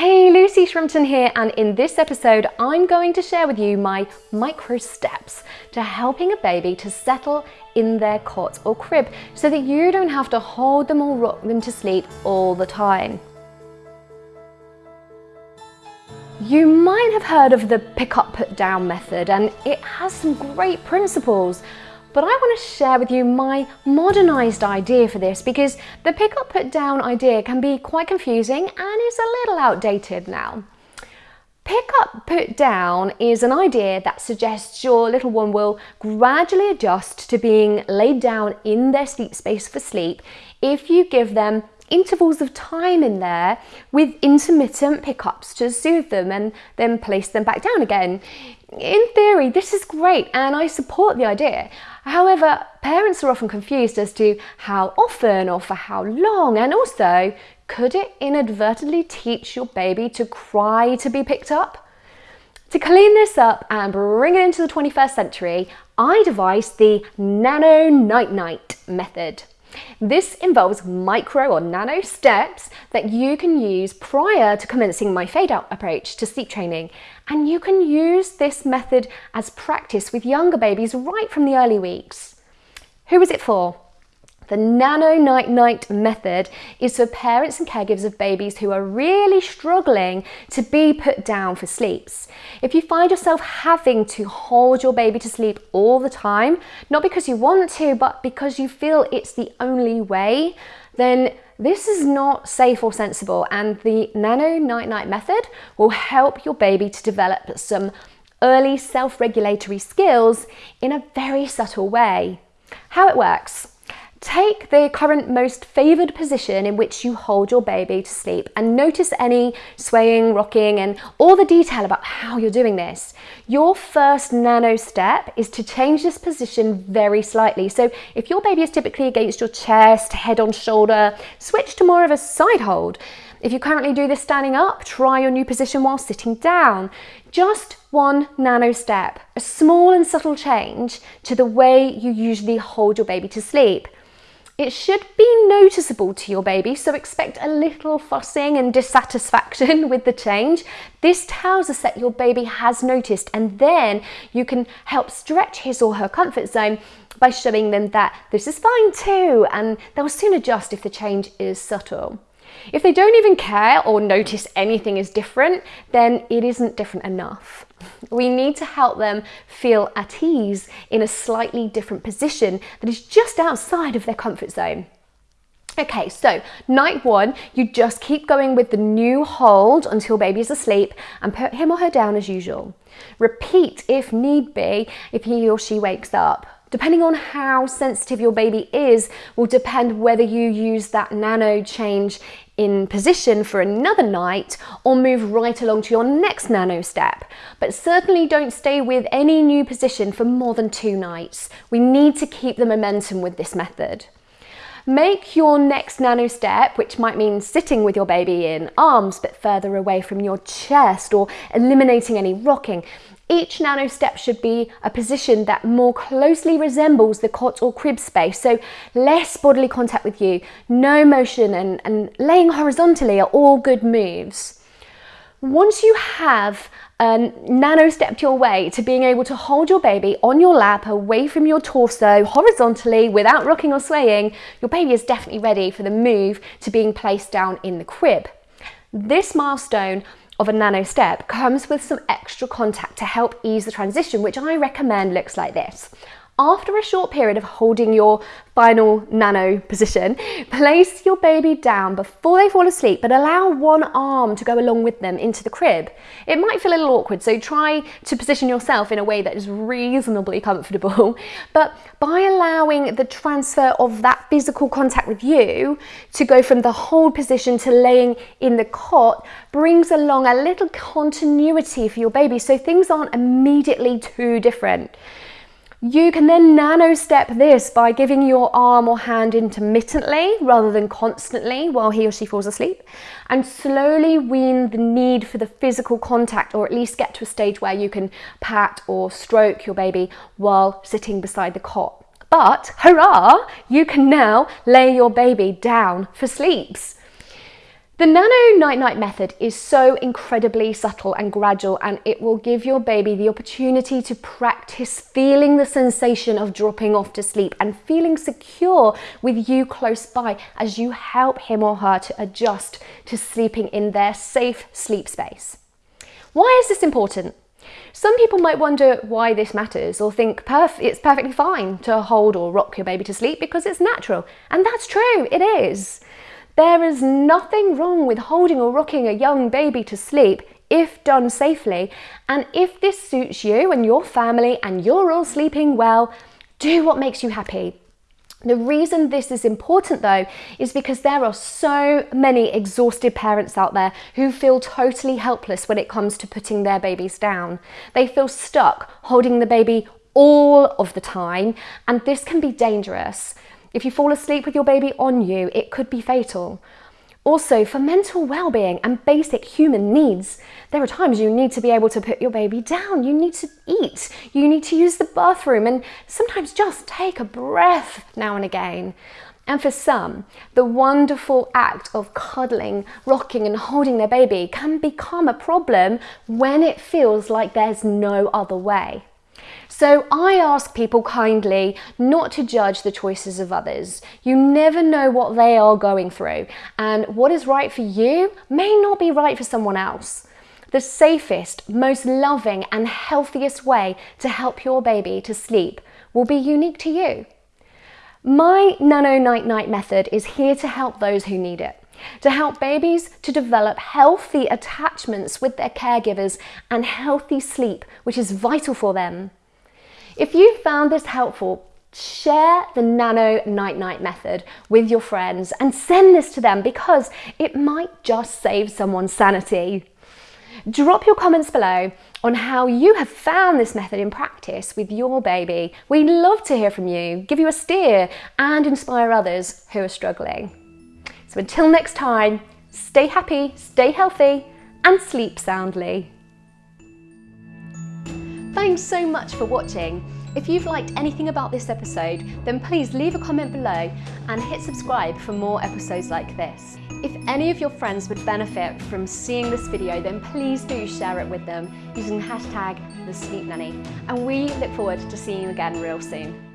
Hey, Lucy Shrimpton here, and in this episode, I'm going to share with you my micro steps to helping a baby to settle in their cot or crib so that you don't have to hold them or rock them to sleep all the time. You might have heard of the pick up, put down method, and it has some great principles. But I want to share with you my modernised idea for this because the pick up put down idea can be quite confusing and is a little outdated now. Pick up put down is an idea that suggests your little one will gradually adjust to being laid down in their sleep space for sleep if you give them intervals of time in there with intermittent pickups to soothe them and then place them back down again. In theory, this is great and I support the idea. However, parents are often confused as to how often or for how long and also could it inadvertently teach your baby to cry to be picked up? To clean this up and bring it into the 21st century, I devised the Nano Night Night method. This involves micro or nano steps that you can use prior to commencing my fade out approach to sleep training. And you can use this method as practice with younger babies right from the early weeks. Who is it for? The Nano Night Night method is for parents and caregivers of babies who are really struggling to be put down for sleeps. If you find yourself having to hold your baby to sleep all the time, not because you want to, but because you feel it's the only way, then this is not safe or sensible and the Nano Night Night method will help your baby to develop some early self-regulatory skills in a very subtle way. How it works. Take the current most favoured position in which you hold your baby to sleep and notice any swaying, rocking and all the detail about how you're doing this. Your first nano step is to change this position very slightly. So if your baby is typically against your chest, head on shoulder, switch to more of a side hold. If you currently do this standing up, try your new position while sitting down. Just one nano step, a small and subtle change to the way you usually hold your baby to sleep. It should be noticeable to your baby, so expect a little fussing and dissatisfaction with the change. This tells us that your baby has noticed and then you can help stretch his or her comfort zone by showing them that this is fine too and they'll soon adjust if the change is subtle. If they don't even care or notice anything is different, then it isn't different enough. We need to help them feel at ease in a slightly different position that is just outside of their comfort zone. Okay, so night one, you just keep going with the new hold until baby is asleep and put him or her down as usual. Repeat if need be if he or she wakes up. Depending on how sensitive your baby is will depend whether you use that nano change in position for another night or move right along to your next nano step. But certainly don't stay with any new position for more than two nights. We need to keep the momentum with this method. Make your next nano step, which might mean sitting with your baby in arms but further away from your chest or eliminating any rocking, each nano step should be a position that more closely resembles the cot or crib space, so less bodily contact with you, no motion and, and laying horizontally are all good moves. Once you have um, nano stepped your way to being able to hold your baby on your lap away from your torso horizontally without rocking or swaying, your baby is definitely ready for the move to being placed down in the crib. This milestone of a nano step comes with some extra contact to help ease the transition, which I recommend looks like this. After a short period of holding your final nano position, place your baby down before they fall asleep, but allow one arm to go along with them into the crib. It might feel a little awkward, so try to position yourself in a way that is reasonably comfortable. But by allowing the transfer of that physical contact with you to go from the hold position to laying in the cot brings along a little continuity for your baby, so things aren't immediately too different. You can then nano step this by giving your arm or hand intermittently rather than constantly while he or she falls asleep and slowly wean the need for the physical contact or at least get to a stage where you can pat or stroke your baby while sitting beside the cot. But hurrah, you can now lay your baby down for sleeps. The Nano Night Night method is so incredibly subtle and gradual and it will give your baby the opportunity to practice feeling the sensation of dropping off to sleep and feeling secure with you close by as you help him or her to adjust to sleeping in their safe sleep space. Why is this important? Some people might wonder why this matters or think perf it's perfectly fine to hold or rock your baby to sleep because it's natural. And that's true, it is. There is nothing wrong with holding or rocking a young baby to sleep if done safely. And if this suits you and your family and you're all sleeping well, do what makes you happy. The reason this is important though is because there are so many exhausted parents out there who feel totally helpless when it comes to putting their babies down. They feel stuck holding the baby all of the time and this can be dangerous. If you fall asleep with your baby on you, it could be fatal. Also, for mental well-being and basic human needs, there are times you need to be able to put your baby down, you need to eat, you need to use the bathroom, and sometimes just take a breath now and again. And for some, the wonderful act of cuddling, rocking and holding their baby can become a problem when it feels like there's no other way. So I ask people kindly not to judge the choices of others. You never know what they are going through and what is right for you may not be right for someone else. The safest, most loving and healthiest way to help your baby to sleep will be unique to you. My Nano Night Night method is here to help those who need it to help babies to develop healthy attachments with their caregivers and healthy sleep, which is vital for them. If you found this helpful, share the Nano Night Night method with your friends and send this to them because it might just save someone's sanity. Drop your comments below on how you have found this method in practice with your baby. We'd love to hear from you, give you a steer and inspire others who are struggling. So until next time, stay happy, stay healthy and sleep soundly. Thanks so much for watching. If you've liked anything about this episode, then please leave a comment below and hit subscribe for more episodes like this. If any of your friends would benefit from seeing this video, then please do share it with them using hashtag the Sleep Nanny. And we look forward to seeing you again real soon.